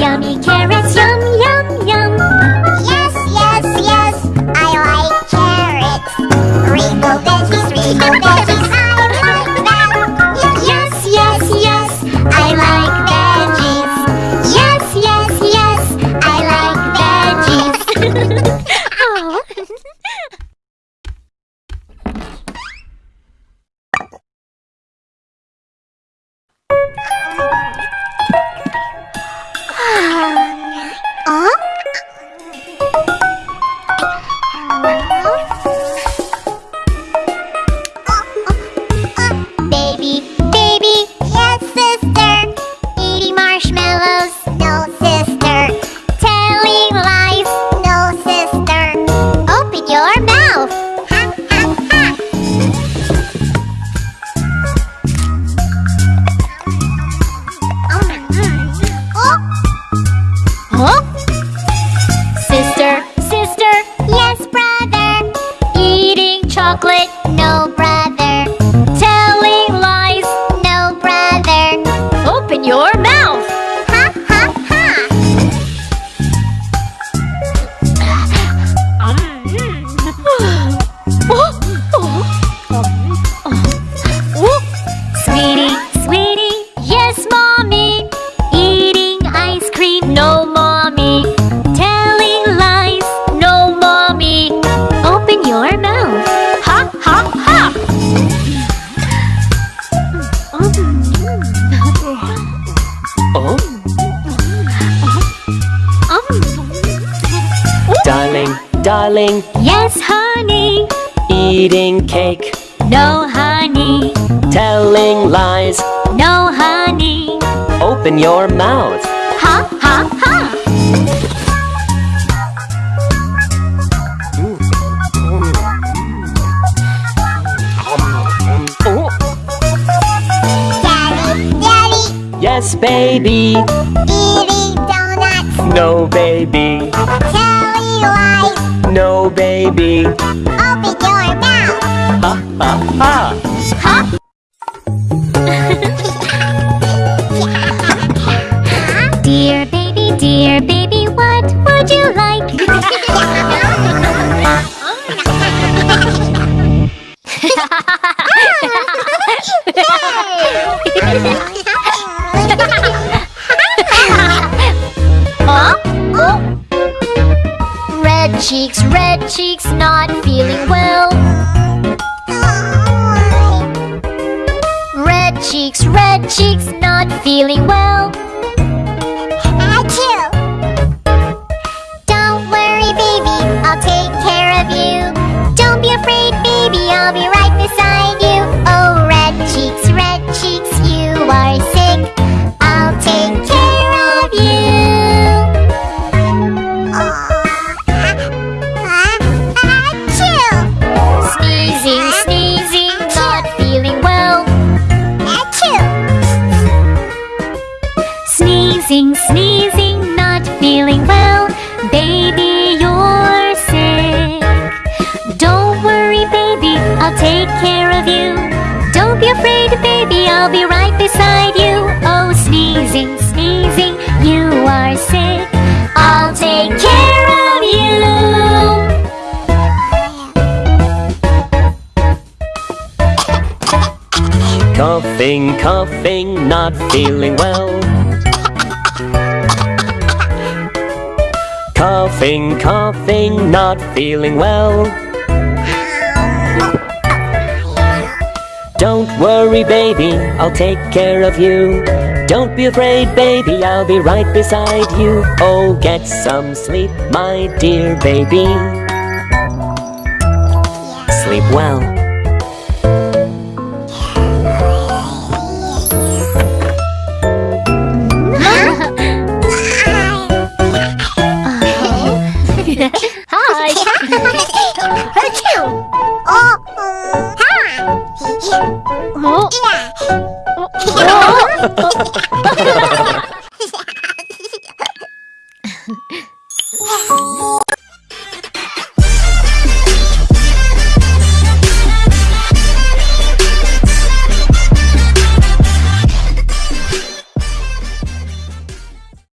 yummy carrots, chocolate, darling, Yes, honey. eating cake, No, honey. telling lies. No, honey. Open your mouth. Ha, ha, ha. Daddy, daddy, Yes, baby. eating donuts. No, baby. Telling lies. No, baby. Open your mouth. Ha, ha, ha. Dear baby, dear baby, what would you like? Oh, huh? cheeks, red cheeks, not feeling well. Red cheeks, red cheeks, not feeling well. Achoo. Don't worry, baby, I'll take care of you. Don't be afraid, baby, I'll be Sneezing, sneezing, not feeling well. Baby, you're sick. Don't worry, baby, I'll take care of you. Don't be afraid, baby, I'll be right beside you. Oh, sneezing, sneezing, you are sick. I'll take care of you. Coughing, coughing, not feeling well. Coughing, coughing, not feeling well. Don't worry, baby, I'll take care of you. Don't be afraid, baby, I'll be right beside you. Oh, get some sleep, my dear baby. Sleep well. Hi. Achoo. Oh,